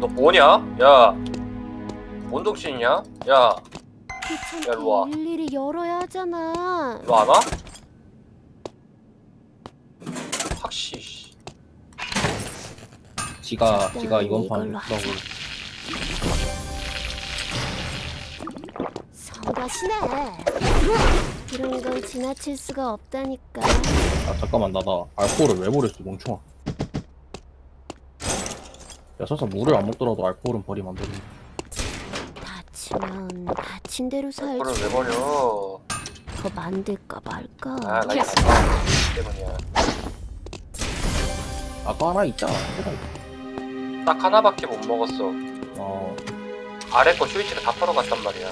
너 뭐냐? 야. 뭔 정신이냐? 야, 야, 일로 와. 일일이 열어야 하잖아. 너안 와? 확시. 씨. 지가 지가 이번 판 이걸 가시네. 이런 건 지나칠 수가 없다니까. 아 잠깐만 나나 알코올을 왜 버렸어 멍청아 야 설사 물을 안 먹더라도 알코올은 버리면 안 되는데 다치면 다친 대로 그걸 살지. 왜 버려? 더 만들까 말까. 아, 나 이거 때문이야. 아까 하나 있잖아. 딱 하나밖에 못 먹었어. 어 아래 거 쇼이치가 다 털어갔단 말이야.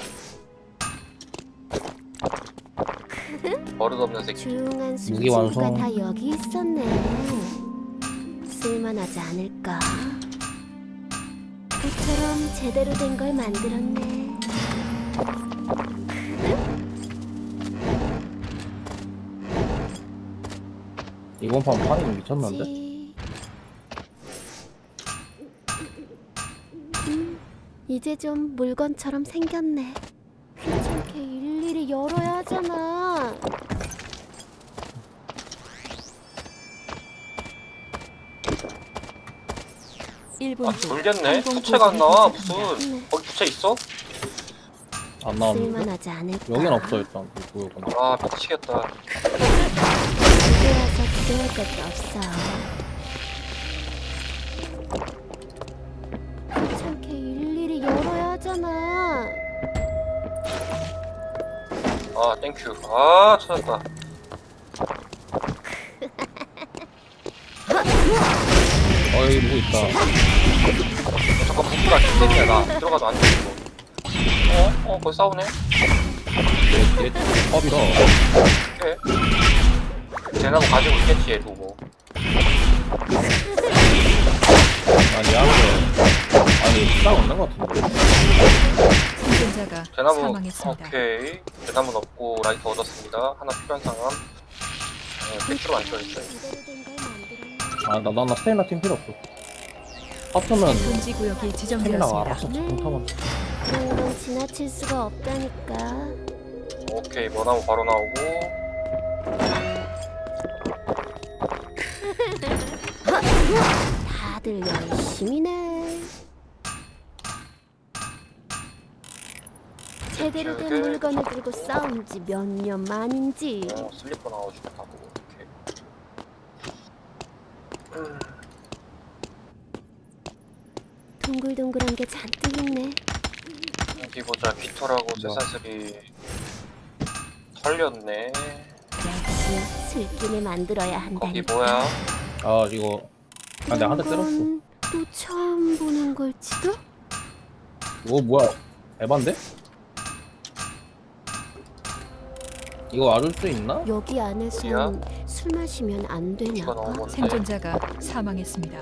버릇없는 새끼. 조용한 무기 술친구가 완성. 다 여기 있었네. 쓸만하지 않을까? 모처럼 제대로 된 걸 만들었네. 이번 판 판이 미쳤는데 지- 음, 이제 좀 물건처럼 생겼네. 귀찮게 일일이 열어야 하잖아. 아, 돌겠네. 부채가 안 나와. 무슨. 거기 부채 있어? 안 나왔는데 쓸만하지 않을까? 여긴 없어 일단 아, 미치겠다. 이제 와서 기대할 것도 없어. 아, thank you. 아, 찾았다. 어 여기 누구 있다 어, 잠깐, 무기가 개새끼야, 나. 들어가도 안 돼, 이거. 어? 어, 거기 싸우네? 얘얘 컵이다 오케이. 쟤나무 가지고 있겠지, 얘도 뭐. 아니 양도 아니 없는 것 같은데 생존자가 사망했습니다. 오케이 대나무 넣고 라이터 얻었습니다 하나 필요한 상황 네, 백주로 안 써있어요 걸 만들었네. 아나 나 스테이나 팀 필요 없어 하프는 금지 구역이 스테이나가 지정되었습니다. 알아서 공타만 그런 건 지나칠 수가 없다니까. 오케이 머나무 바로 나오고 다들 열심히네. 제대로 된 이렇게. 물건을 들고 싸운 지 몇 년 만인지. 어, 슬리퍼 나와주겠다고 음, 동글동글한 게 잔뜩 있네. 어디 보자 깃털하고 뭐야? 쇠사슬이 털렸네 역시 슬기를 만들어야 거기 한다니까. 뭐야 아 이거 아 내가 한대 때렸어 또 처음 보는 걸지도? 이거 뭐야 에반데? 이거 와줄 수 있나? 여기 안에선 술 마시면 안 뭔데 생존자가 사망했습니다.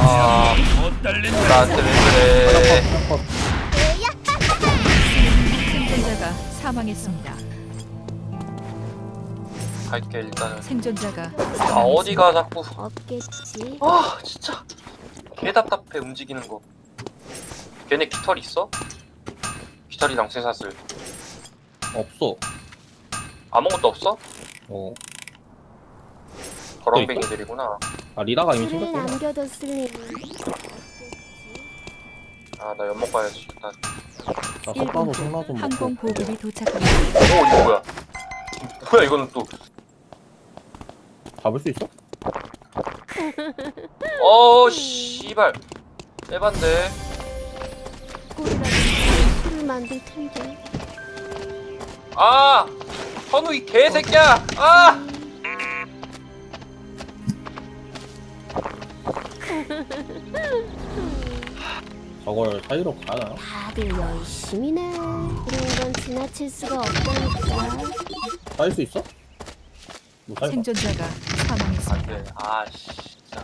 아 나한테 왜 그래 컷. 생존자가 사망했습니다. 갈게 일단은 생존자가 아. 어디가 자꾸 없겠지. 아 진짜 개 답답해 움직이는 거 걔네 깃털 있어? 깃털이랑 쇠사슬 없어 아무것도 없어? 어. 거렁뱅이들이구나 아 리다가 이미 술을 챙겼구나 남겨뒀을 리. 아나 연못 가야지 일단 나 1분 석가도 후 생나 좀 항공 먹고 보급이 도착합니다. 오 이거 뭐야 뭐야 이거는 또 잡을 수 있어? 어 씨발 에반데 꼴이라도 술을 만들 텐데. 아 현우 이 개새끼야 아 저걸 사이로 가나? 다들 열심히네. 이런 건 지나칠 수가 없다니까. 사일 수 있어? 뭐 사일 생존자가 사망했습니다. 안돼 아 씨, 진짜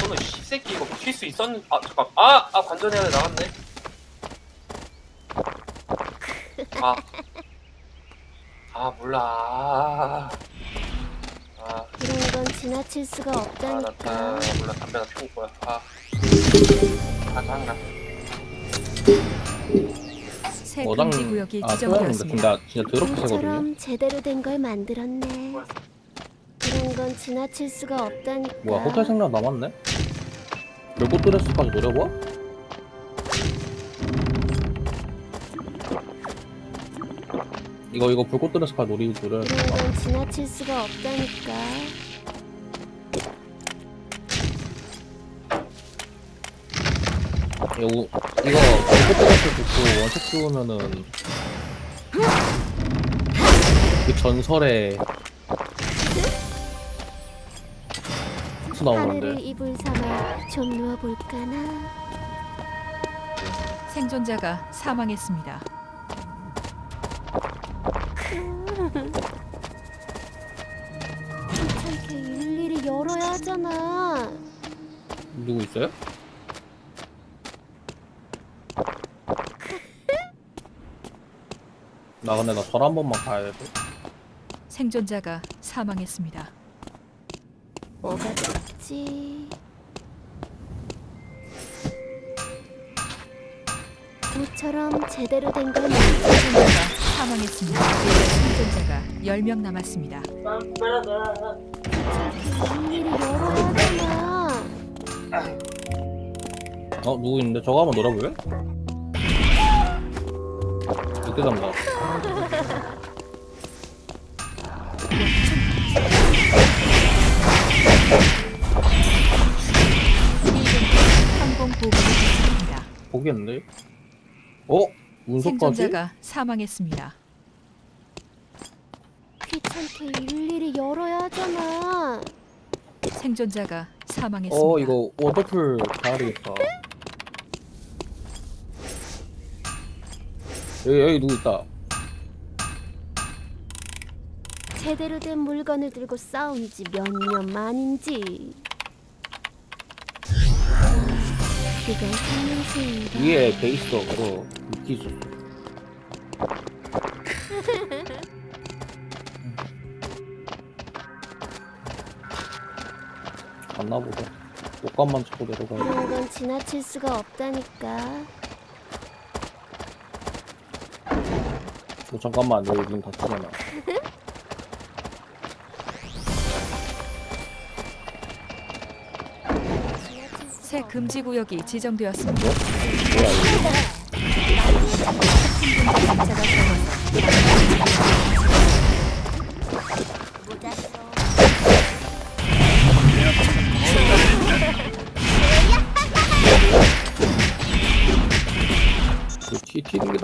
저는 이 새끼 이거 킬수 있었는 아 잠깐 아아 관전해야 돼 나갔네 아 아 몰라 아, 아, 이런 건 지나칠 수가 아, 나, 없다니까. 나 몰라 담배나 피울 거야 아, 아 짜증나 새 어장 금지 구역이 아 소양인데 지정되었습니다. 근데 진짜 더럽게 이처럼 제대로 된 걸 만들었네. 이런 건 지나칠 수가 없다니까. 뭐야 호텔 생각 남았네? 별꽃 드레스까지 노려봐? 이거 이거 불꽃 드레스까지 노리 노려 이런 건 지나칠 수가 없다니까. 이거 이거 불꽃 드레스 듣고 원색 씌우면은 그 전설의 수 나오는데 이불 삼아 좀 누워볼까나. 생존자가 사망했습니다. 일일이 열어야 하잖아. 누구 있어요? 나 근데 나절한 번만 가야 돼. 생존자가 사망했습니다. 뭐가 좋지? 모처럼 제대로 된걸 만들 생존자가 사망했습니다. 생존자가 10명 남았습니다. 일일이 열어야 하잖아. 어 누구 있는데 저거 한번 놀아볼래? 항공 보급이 있습니다. 보겠는데? 어? 운석까지? 생존자가 사망했습니다. 귀찮게 일일이 열어야 하잖아. 생존자가 사망했습니다. 어 이거 워터풀 가야 되겠다. 여기 여기 누구 있다. 제대로 된 물건을 들고 싸운 지 몇 년 만인지. 생명수인가? 위에 있어. 그거 미끼 있 어. 갔나 보다. 옷감만 찾고 내려가야 돼. 이런 건 지나칠 수가 없다니까. 어, 잠깐만 여기 문 닫히잖아. 새 금지 구역이 지정되었습니다. 뭐야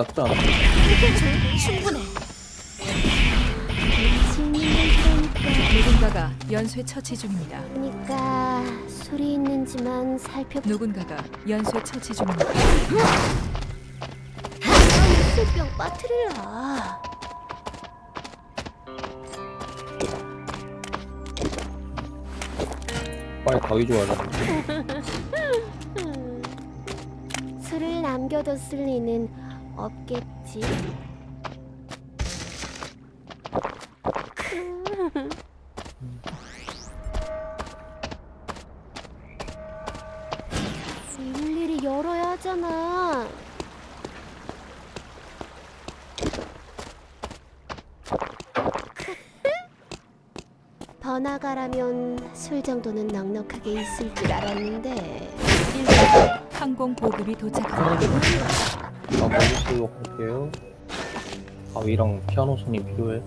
않아? 충분해. 누군가가 연쇄 처치 중입니다. 그러니까 소리 있는지만 살펴. 누군가가 연쇄 처치 중입니다. 술병 빠트리라. 빨리 가위 줘야 돼. 음, 술을 남겨뒀을 리는 없겠지. 일일이 열어야 하잖아. 더 나가라면 술 정도는 넉넉하게 있을 줄 알았는데. 항공 보급이 도착합니다. 나 먹을 할게요. 가위랑 피아노 손이 필요해.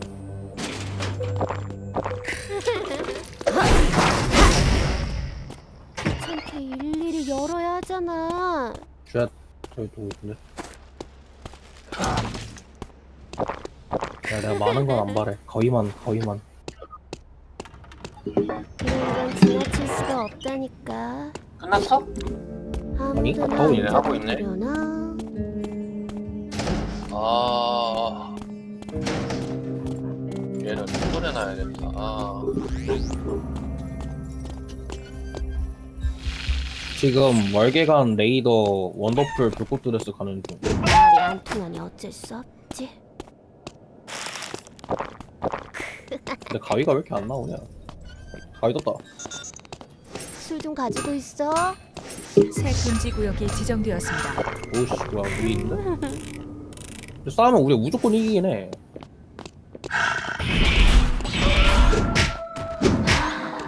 귀찮게 일일이 열어야 하잖아. 쥐야 저기 누구 있는데? 야 내가 많은 건 안 바래. 가위만 가위만. 이런 건 지나칠 수가 없다니까. 끝났어? 아니, 하고 있네, 하고 있네. 아 얘는 보내놔야 된다 아 지금 월계관 레이더 원더풀 불꽃 드레스 가는 중. 말이 안 통하니 어쩔 수 없지. 근데 가위가 왜 이렇게 안 나오냐? 가위 떴다. 술 좀 가지고 있어. 새 금지 구역이 지정되었습니다. 오씨 뭐야 위에 있는데? 싸우면 우리가 무조건 이기긴 해.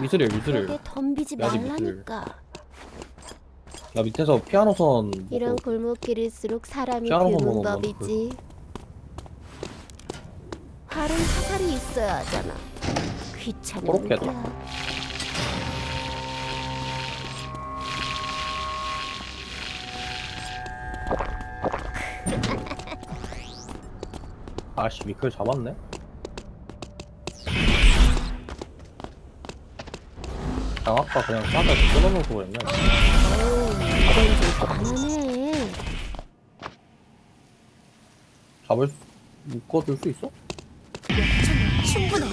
미스릴 미스릴. 덤비지 야지 말라니까. 나 밑에서 피아노선 이런 골목길일수록 사람이 드문 먹으면 법이지. 활은 화살이 있어야 하잖아. 거 아씨 미클 잡았네. 장아까 그냥 싸다 끊어놓고 가난해. 잡을 수, 묶어줄 수 있어? 충분해.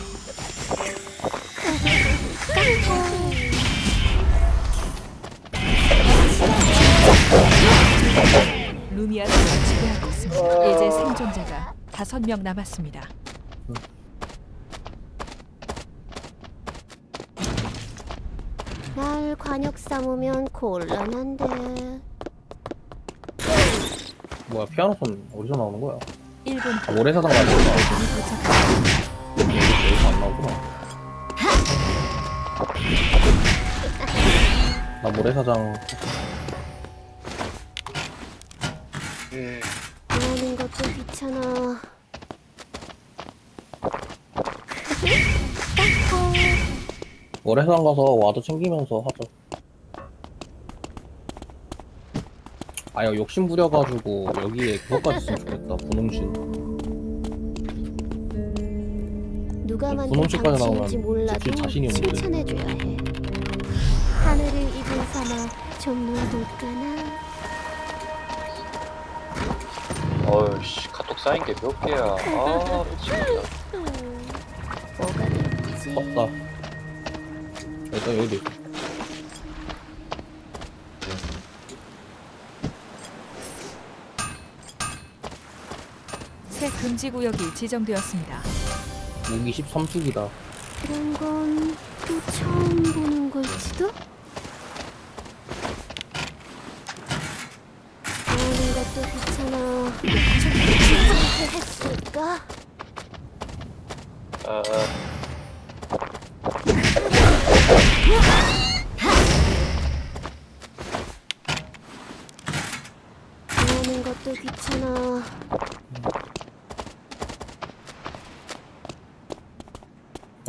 루미아성을 지배하고 있습니다. 이제 생존자가 다섯 명 남았습니다. 날 관역 삼으면 곤란한데. 뭐야 피아노선 어디서 나오는 거야? 1분 아, 모래사장. 여기- 여기서 안 나오구나. 나 모래사장 음, 일하는 것도 귀찮아. 모래사장 가서 와도 챙기면서 하자. 아, 야, 욕심 부려가지고 여기에 그것까지 있으면 좋겠다. 분홍신. 누가 만든 나오면 몰라도. 칭찬해줘야 해. 하늘을 입은 삼아 좀 놀볼까나. 어이씨 카톡 쌓인 게 몇 개야. 아 미치겠다. 음, 뭐가. 일단 여기도 있어. 새 금지 구역이 지정되었습니다. 무기 13축이다. 그런 건 또 처음 보는 걸지도? 아, 하는 것도 귀찮아.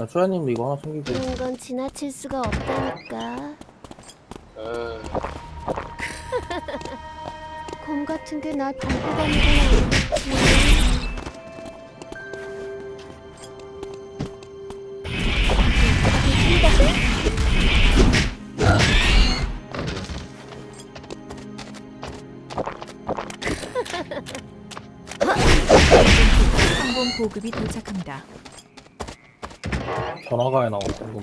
야, 초야님도 이거 하나 챙기고. 이런 건 지나칠 수가 없다니까. 에, 곰 같은 게날 밟고 가는 건 아니겠지. 보급이 도착합니다. 전화가에 나오는 거.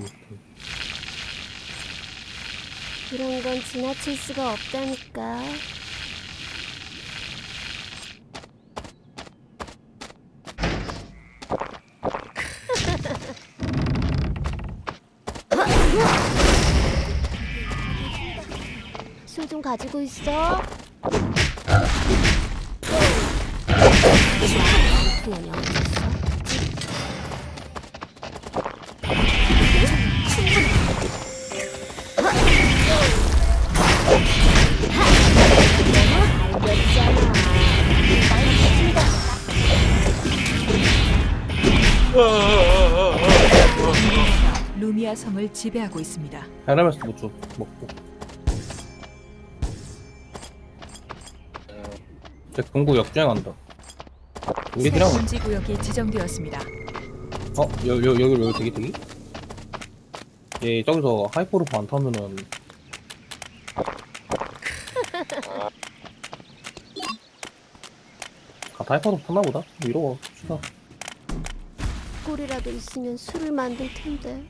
이런 건 지나칠 수가 없다니까. 술 좀 가지고 있어. 통연 루미아 성을 지배하고 있습니다. 헤르메스 무추 먹고. 제 공구 역주행한다. 새 우리들랑 금지 구역이 지정되었습니다. 어? 여, 여, 여기, 여기 되게 되게? 얘 저기서 하이퍼루프 안 타면은 아, 하이퍼루프 탔나 보다? 이러고 봅시다 꿀이라도 있으면 술을 만들 텐데.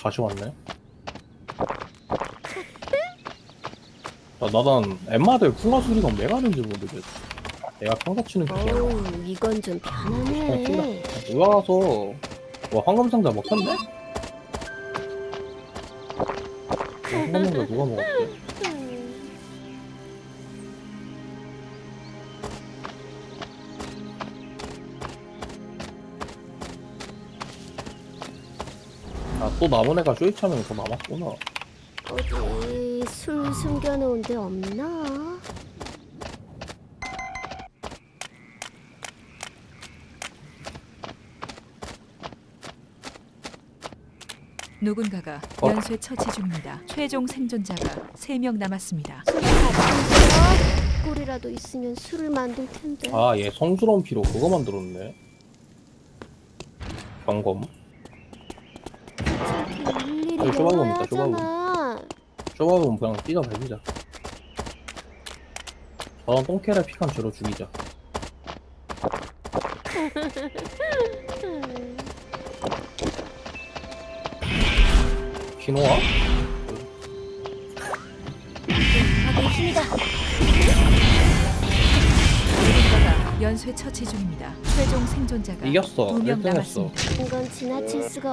다시 왔네 나, 나단 엠마들 풍화수리가 왜 가는지 모르겠어. 내가 평소 치는 게 아니야. 어우, 이건 좀 편하네. 누가 가서 와 황금 상자 먹혔네? 와, 황금 상자 누가 먹었대? 아또 남은 애가 쇼이차면 더 남았구나. 어디 술 숨겨놓은 데 없나? 누군가가 어. 연쇄 처치 중입니다. 최종 생존자가 3명 남았습니다. 꿀이라도 있으면 술을 만들 텐데. 아 얘 성스러운 피로 그거 만들었네. 경검. 일일이 여기 쇼바돈 있다, 영화하잖아. 좁아보면 그냥 뛰자 달리자. 저런 똥캐를 피칸 죄로 죽이자. 힘이다. 누군가가 연쇄 처치 중입니다. 최종 생존자가 이겼어. 2명 1등 했어. 남았습니다. 이건 지나칠 수가